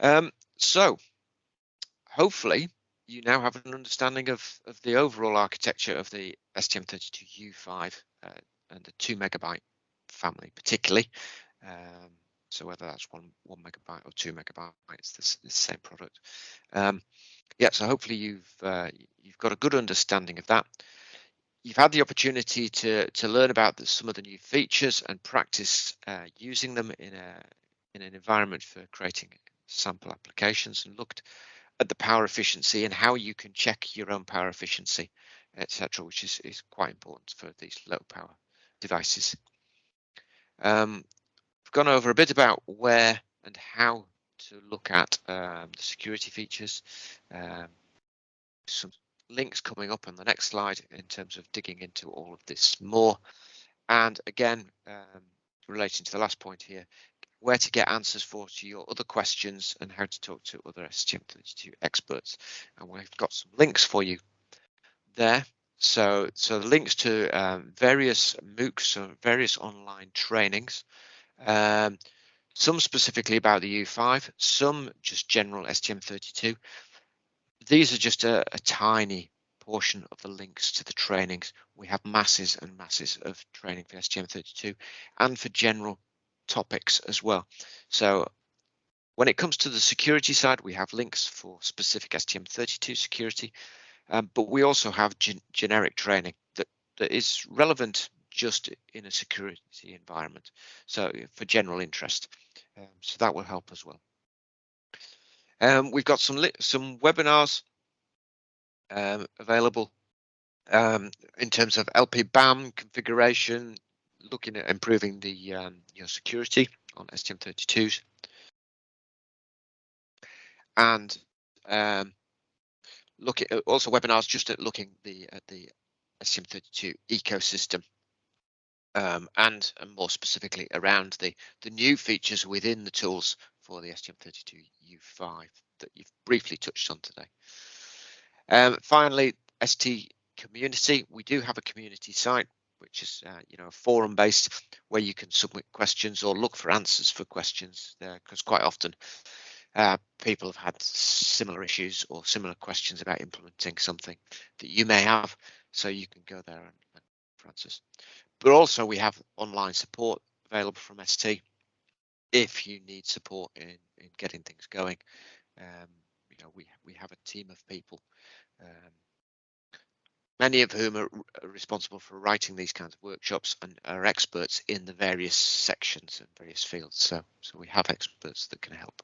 Um, so hopefully you now have an understanding of, of the overall architecture of the STM32U5 uh, and the two megabyte family particularly. Um, so whether that's one one megabyte or two megabytes, it's the, the same product. Um, yeah, so hopefully you've uh, you've got a good understanding of that. You've had the opportunity to to learn about the, some of the new features and practice uh, using them in a in an environment for creating sample applications and looked at the power efficiency and how you can check your own power efficiency, etc., which is, is quite important for these low power devices. Um, we've gone over a bit about where and how to look at um, the security features. Um, some links coming up on the next slide in terms of digging into all of this more. And again, um, relating to the last point here, where to get answers for to your other questions and how to talk to other STM32 experts. And we've got some links for you there. So, so the links to um, various MOOCs, so various online trainings, um, some specifically about the U5, some just general STM32. These are just a, a tiny portion of the links to the trainings. We have masses and masses of training for STM32 and for general topics as well. So when it comes to the security side, we have links for specific STM32 security, um, but we also have gen generic training that, that is relevant just in a security environment. So for general interest, um, so that will help as well. Um, we've got some some webinars um, available um, in terms of LPBAM configuration, looking at improving the um, your security on STM32s, and um, look at also webinars just at looking the at the STM32 ecosystem, um, and, and more specifically around the the new features within the tools for the STM32U5 that you've briefly touched on today. Um, finally, ST community. We do have a community site which is uh, you know a forum based where you can submit questions or look for answers for questions because quite often uh, people have had similar issues or similar questions about implementing something that you may have so you can go there and, and for answers. But also we have online support available from ST if you need support in, in getting things going. Um, you know we we have a team of people um, many of whom are responsible for writing these kinds of workshops and are experts in the various sections and various fields. So, so we have experts that can help.